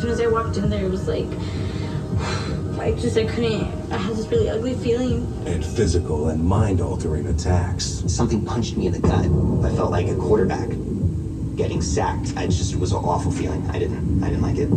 As soon as I walked in there, it was like, I just, I couldn't, I had this really ugly feeling. And physical and mind-altering attacks. Something punched me in the gut. I felt like a quarterback getting sacked. I just it was an awful feeling. I didn't I didn't like it.